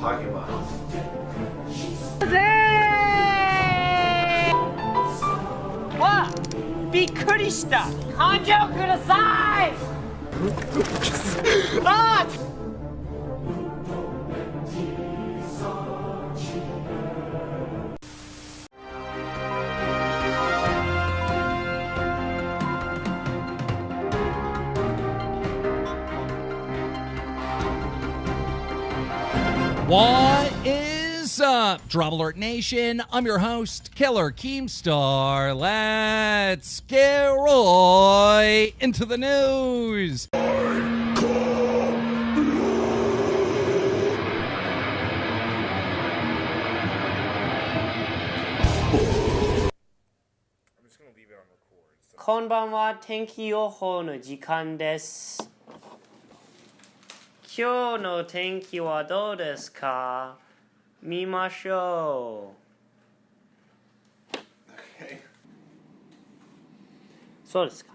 励ますぜーわびっくりした。感情ください。What is up, Drop Alert Nation? I'm your host, Killer Keemstar. Let's get right into the news. I'm just gonna leave it on record. So. こんばんは天気予報の時間です 今日の天気はどうですか？見ましょう Okay. そうですか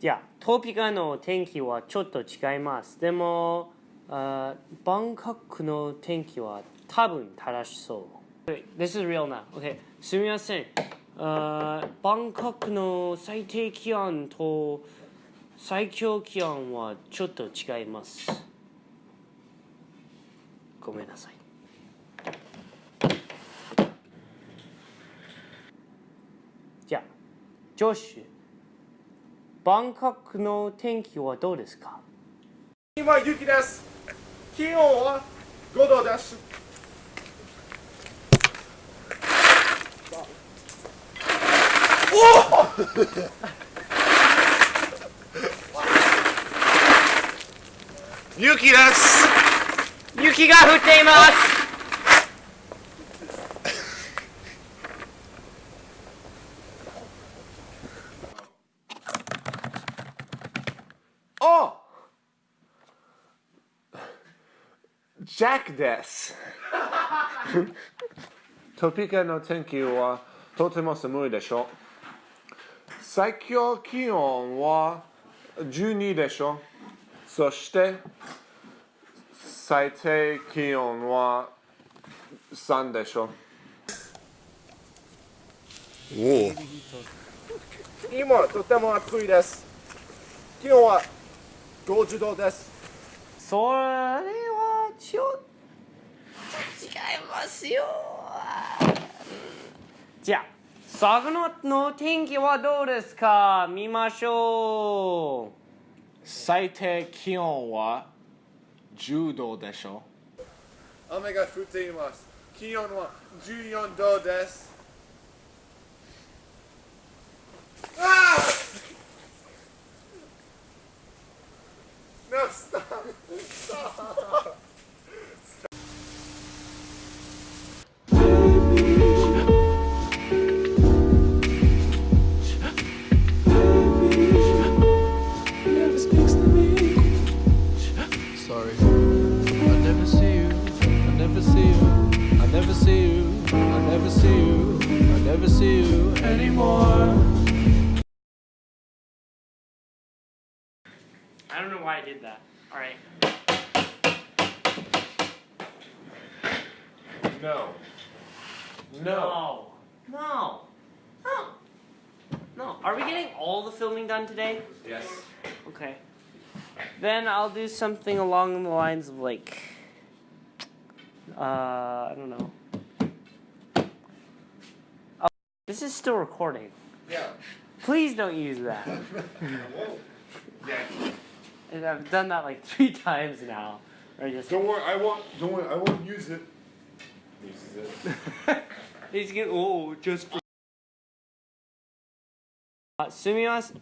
じゃあトピカの天気はちょっと違いますでもあバンコクの天気は多分正しそう This is real now. Okay. すみません。あバンコクの最低気温と最高気温はちょっと違います。ごめんなさい。じゃあ、ジョシュ、バンコクの天気はどうですか？今雪です。気温は5度です。お 雪です。雪が降っていますおジャックです。トピカの天気はとても寒いでしょう。最高気温は12でしょう。そして最低気温は3でしょう。今とても暑いです。気温は50度です。それはちょっと違いますよじゃあ佐賀の天気はどうですか見ましょう最低気温は10度でしょ？う。雨が降っています。気温は14度です。ああ No, stop. Stop. Sorry. I never see you anymore. I don't know why I did that alright No. No. no no no no are we getting all the filming done today Yes. Okay. Then I'll do something along the lines of like, uh, I don't know. Oh, this is still recording. Yeah. Please don't use that. and I've done that like three times now. Or just don't worry, I won't. Don't worry, I won't use it. Uses it. He's getting oh, just. For uh, Sumimasen.